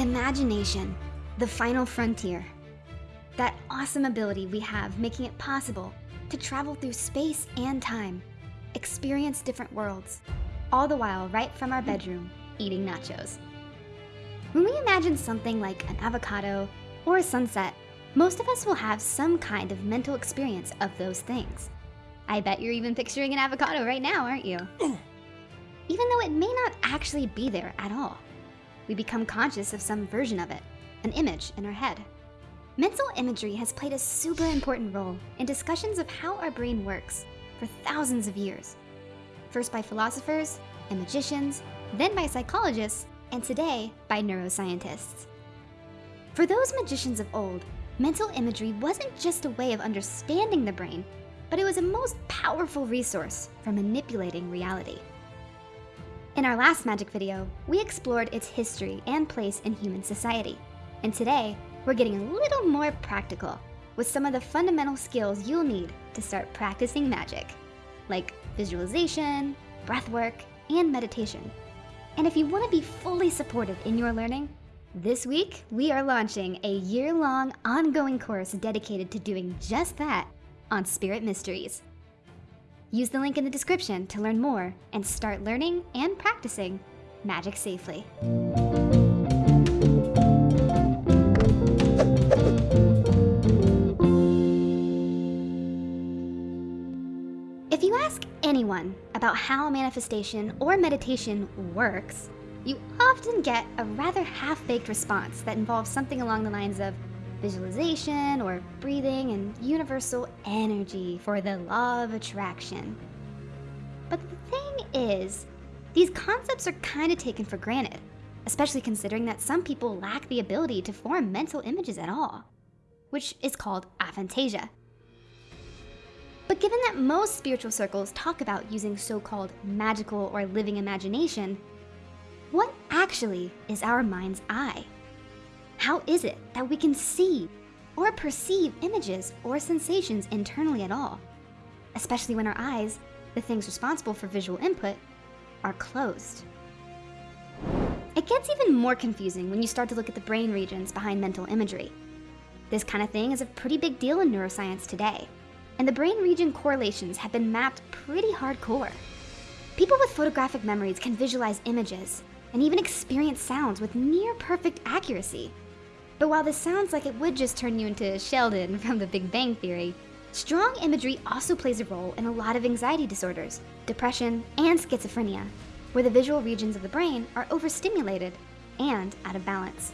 Imagination, the final frontier. That awesome ability we have making it possible to travel through space and time, experience different worlds, all the while right from our bedroom, eating nachos. When we imagine something like an avocado or a sunset, most of us will have some kind of mental experience of those things. I bet you're even picturing an avocado right now, aren't you? even though it may not actually be there at all we become conscious of some version of it, an image in our head. Mental imagery has played a super important role in discussions of how our brain works for thousands of years. First by philosophers and magicians, then by psychologists, and today by neuroscientists. For those magicians of old, mental imagery wasn't just a way of understanding the brain, but it was a most powerful resource for manipulating reality. In our last magic video, we explored its history and place in human society. And today, we're getting a little more practical with some of the fundamental skills you'll need to start practicing magic, like visualization, breathwork, and meditation. And if you want to be fully supported in your learning, this week we are launching a year-long ongoing course dedicated to doing just that on Spirit Mysteries. Use the link in the description to learn more and start learning and practicing magic safely. If you ask anyone about how manifestation or meditation works, you often get a rather half-baked response that involves something along the lines of visualization or breathing and universal energy for the law of attraction. But the thing is, these concepts are kind of taken for granted, especially considering that some people lack the ability to form mental images at all, which is called aphantasia. But given that most spiritual circles talk about using so-called magical or living imagination, what actually is our mind's eye? How is it that we can see or perceive images or sensations internally at all? Especially when our eyes, the things responsible for visual input, are closed. It gets even more confusing when you start to look at the brain regions behind mental imagery. This kind of thing is a pretty big deal in neuroscience today, and the brain region correlations have been mapped pretty hardcore. People with photographic memories can visualize images and even experience sounds with near perfect accuracy. But while this sounds like it would just turn you into Sheldon from the Big Bang Theory, strong imagery also plays a role in a lot of anxiety disorders, depression, and schizophrenia, where the visual regions of the brain are overstimulated and out of balance.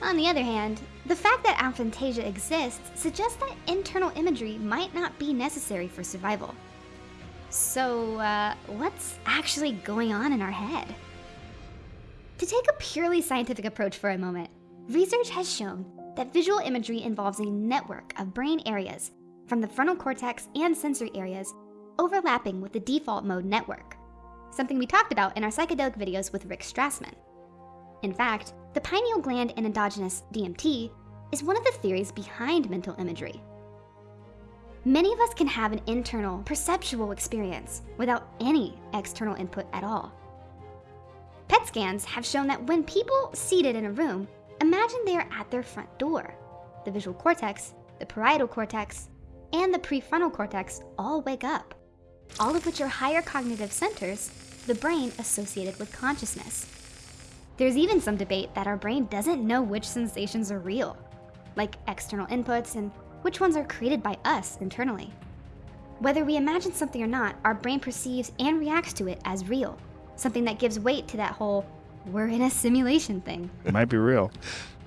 On the other hand, the fact that aphantasia exists suggests that internal imagery might not be necessary for survival. So, uh, what's actually going on in our head? To take a purely scientific approach for a moment, Research has shown that visual imagery involves a network of brain areas from the frontal cortex and sensory areas overlapping with the default mode network, something we talked about in our psychedelic videos with Rick Strassman. In fact, the pineal gland and endogenous DMT is one of the theories behind mental imagery. Many of us can have an internal, perceptual experience without any external input at all. PET scans have shown that when people seated in a room Imagine they are at their front door. The visual cortex, the parietal cortex, and the prefrontal cortex all wake up, all of which are higher cognitive centers, the brain associated with consciousness. There's even some debate that our brain doesn't know which sensations are real, like external inputs and which ones are created by us internally. Whether we imagine something or not, our brain perceives and reacts to it as real, something that gives weight to that whole we're in a simulation thing. It might be real.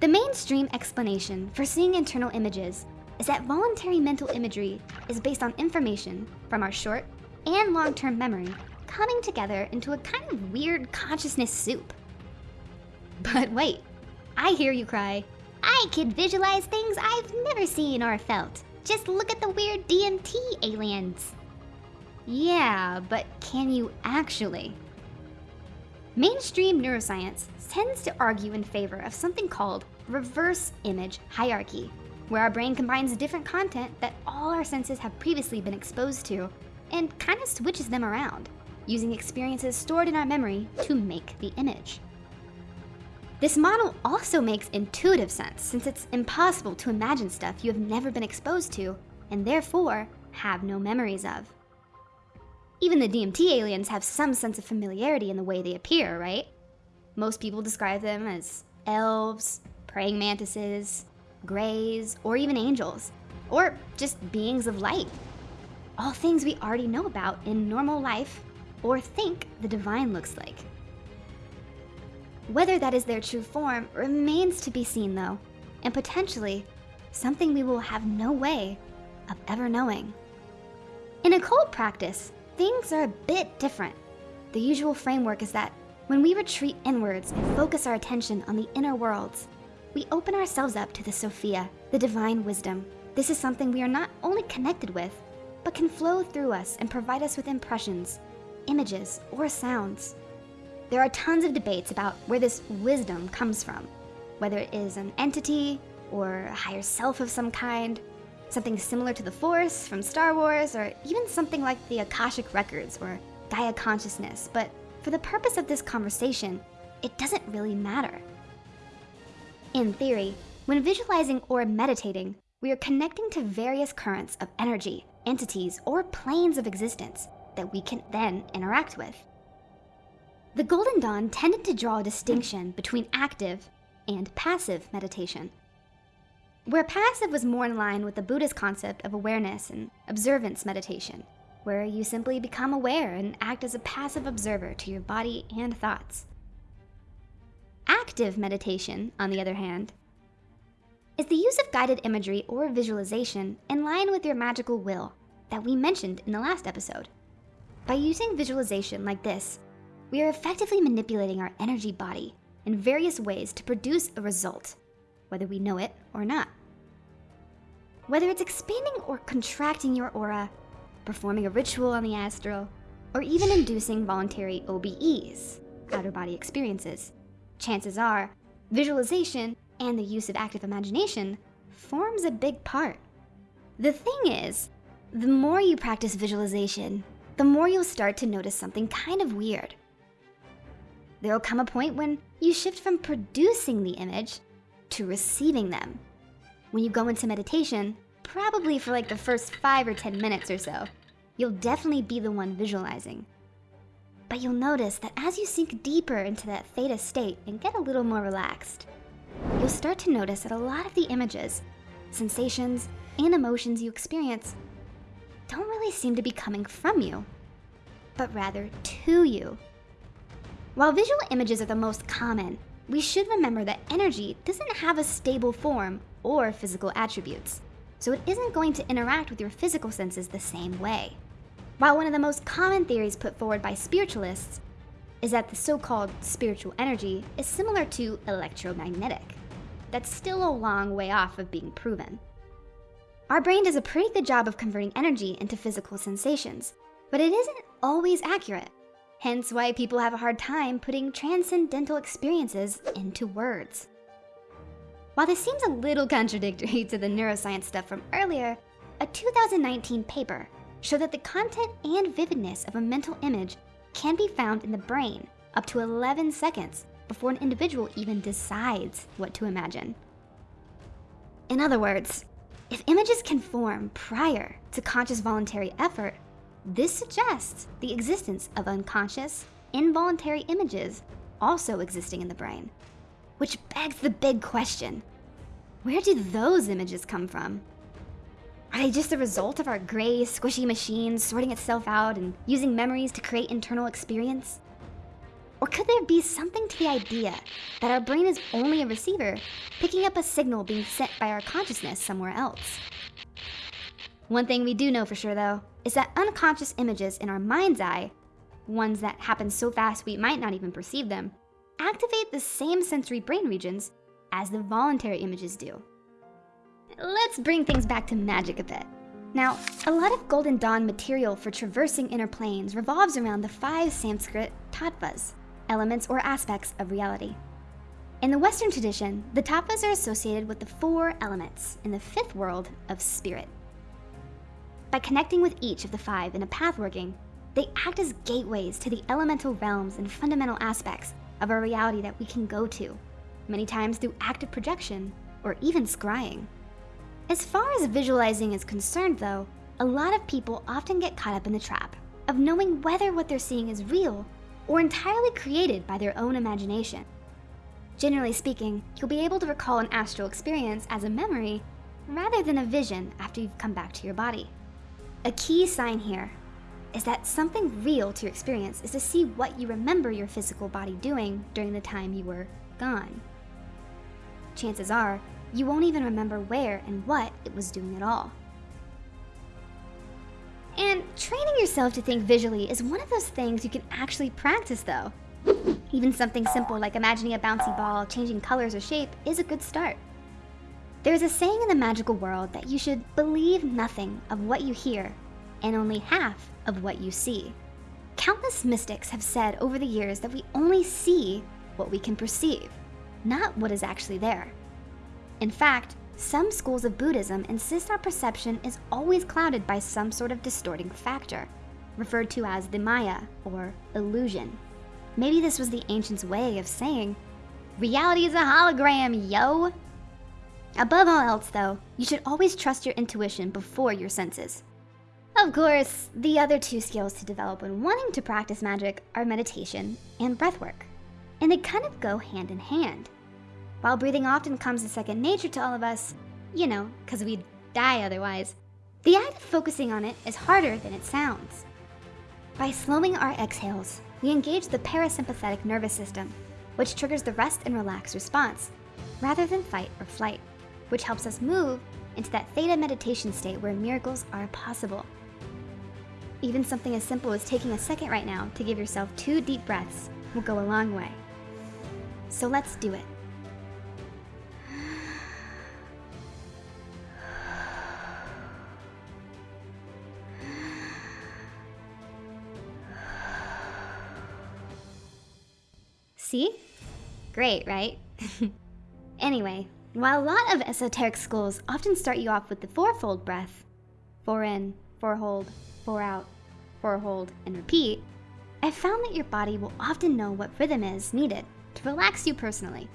The mainstream explanation for seeing internal images is that voluntary mental imagery is based on information from our short and long-term memory coming together into a kind of weird consciousness soup. But wait, I hear you cry, I can visualize things I've never seen or felt. Just look at the weird DMT aliens. Yeah, but can you actually? Mainstream neuroscience tends to argue in favor of something called reverse image hierarchy, where our brain combines different content that all our senses have previously been exposed to and kind of switches them around, using experiences stored in our memory to make the image. This model also makes intuitive sense since it's impossible to imagine stuff you have never been exposed to and therefore have no memories of. Even the DMT aliens have some sense of familiarity in the way they appear, right? Most people describe them as elves, praying mantises, greys, or even angels, or just beings of light. All things we already know about in normal life or think the divine looks like. Whether that is their true form remains to be seen though, and potentially something we will have no way of ever knowing. In occult practice, things are a bit different. The usual framework is that when we retreat inwards and focus our attention on the inner worlds, we open ourselves up to the Sophia, the divine wisdom. This is something we are not only connected with, but can flow through us and provide us with impressions, images, or sounds. There are tons of debates about where this wisdom comes from, whether it is an entity or a higher self of some kind, something similar to the Force from Star Wars, or even something like the Akashic Records or Gaia Consciousness, but for the purpose of this conversation, it doesn't really matter. In theory, when visualizing or meditating, we are connecting to various currents of energy, entities, or planes of existence that we can then interact with. The Golden Dawn tended to draw a distinction between active and passive meditation. Where passive was more in line with the Buddhist concept of awareness and observance meditation, where you simply become aware and act as a passive observer to your body and thoughts. Active meditation, on the other hand, is the use of guided imagery or visualization in line with your magical will that we mentioned in the last episode. By using visualization like this, we are effectively manipulating our energy body in various ways to produce a result, whether we know it or not. Whether it's expanding or contracting your aura, performing a ritual on the astral, or even inducing voluntary OBEs, outer body experiences, chances are visualization and the use of active imagination forms a big part. The thing is, the more you practice visualization, the more you'll start to notice something kind of weird. There'll come a point when you shift from producing the image to receiving them. When you go into meditation, probably for like the first five or 10 minutes or so, you'll definitely be the one visualizing. But you'll notice that as you sink deeper into that theta state and get a little more relaxed, you'll start to notice that a lot of the images, sensations, and emotions you experience don't really seem to be coming from you, but rather to you. While visual images are the most common, we should remember that energy doesn't have a stable form or physical attributes, so it isn't going to interact with your physical senses the same way. While one of the most common theories put forward by spiritualists is that the so-called spiritual energy is similar to electromagnetic. That's still a long way off of being proven. Our brain does a pretty good job of converting energy into physical sensations, but it isn't always accurate. Hence why people have a hard time putting transcendental experiences into words. While this seems a little contradictory to the neuroscience stuff from earlier, a 2019 paper showed that the content and vividness of a mental image can be found in the brain up to 11 seconds before an individual even decides what to imagine. In other words, if images can form prior to conscious voluntary effort, this suggests the existence of unconscious, involuntary images also existing in the brain. Which begs the big question, where do those images come from? Are they just the result of our gray, squishy machine sorting itself out and using memories to create internal experience? Or could there be something to the idea that our brain is only a receiver, picking up a signal being sent by our consciousness somewhere else? One thing we do know for sure though, is that unconscious images in our mind's eye, ones that happen so fast we might not even perceive them, activate the same sensory brain regions as the voluntary images do. Let's bring things back to magic a bit. Now, a lot of Golden Dawn material for traversing inner planes revolves around the five Sanskrit tattvas, elements or aspects of reality. In the Western tradition, the tattvas are associated with the four elements in the fifth world of spirit. By connecting with each of the five in a pathworking, they act as gateways to the elemental realms and fundamental aspects of a reality that we can go to, many times through active projection, or even scrying. As far as visualizing is concerned though, a lot of people often get caught up in the trap of knowing whether what they're seeing is real or entirely created by their own imagination. Generally speaking, you'll be able to recall an astral experience as a memory rather than a vision after you've come back to your body. A key sign here is that something real to your experience is to see what you remember your physical body doing during the time you were gone. Chances are, you won't even remember where and what it was doing at all. And training yourself to think visually is one of those things you can actually practice though. Even something simple like imagining a bouncy ball changing colors or shape is a good start. There's a saying in the magical world that you should believe nothing of what you hear and only half of what you see. Countless mystics have said over the years that we only see what we can perceive, not what is actually there. In fact, some schools of Buddhism insist our perception is always clouded by some sort of distorting factor, referred to as the Maya, or illusion. Maybe this was the ancients' way of saying, reality is a hologram, yo! Above all else though, you should always trust your intuition before your senses. Of course, the other two skills to develop when wanting to practice magic are meditation and breathwork. And they kind of go hand in hand. While breathing often comes as second nature to all of us, you know, because we'd die otherwise, the act of focusing on it is harder than it sounds. By slowing our exhales, we engage the parasympathetic nervous system, which triggers the rest and relax response, rather than fight or flight, which helps us move into that theta meditation state where miracles are possible. Even something as simple as taking a second right now to give yourself two deep breaths will go a long way. So let's do it. See? Great, right? anyway, while a lot of esoteric schools often start you off with the fourfold breath, four in, four hold, four out, four hold, and repeat, I've found that your body will often know what rhythm is needed to relax you personally.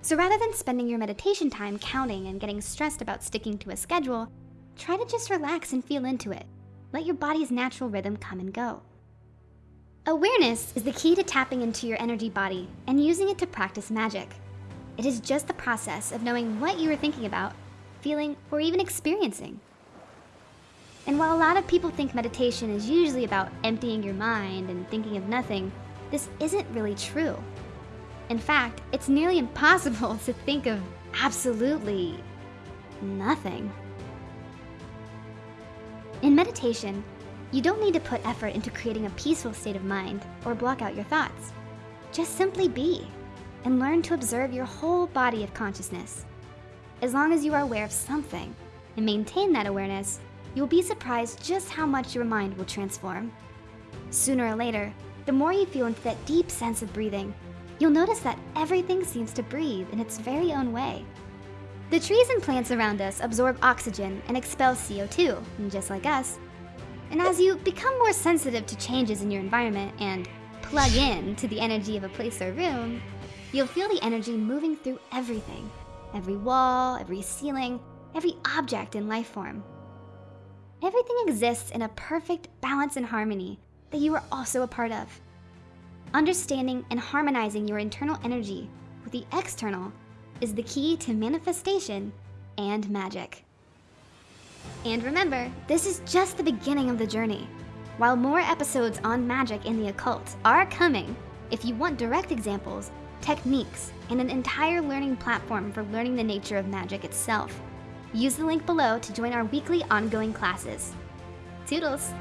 So rather than spending your meditation time counting and getting stressed about sticking to a schedule, try to just relax and feel into it. Let your body's natural rhythm come and go. Awareness is the key to tapping into your energy body and using it to practice magic. It is just the process of knowing what you are thinking about, feeling, or even experiencing. And while a lot of people think meditation is usually about emptying your mind and thinking of nothing, this isn't really true. In fact, it's nearly impossible to think of absolutely nothing. In meditation, you don't need to put effort into creating a peaceful state of mind or block out your thoughts. Just simply be and learn to observe your whole body of consciousness. As long as you are aware of something and maintain that awareness, you'll be surprised just how much your mind will transform. Sooner or later, the more you feel into that deep sense of breathing, you'll notice that everything seems to breathe in its very own way. The trees and plants around us absorb oxygen and expel CO2, just like us. And as you become more sensitive to changes in your environment and plug in to the energy of a place or room, you'll feel the energy moving through everything. Every wall, every ceiling, every object in life form. Everything exists in a perfect balance and harmony that you are also a part of. Understanding and harmonizing your internal energy with the external is the key to manifestation and magic. And remember, this is just the beginning of the journey. While more episodes on magic and the occult are coming, if you want direct examples, techniques, and an entire learning platform for learning the nature of magic itself, Use the link below to join our weekly ongoing classes. Toodles!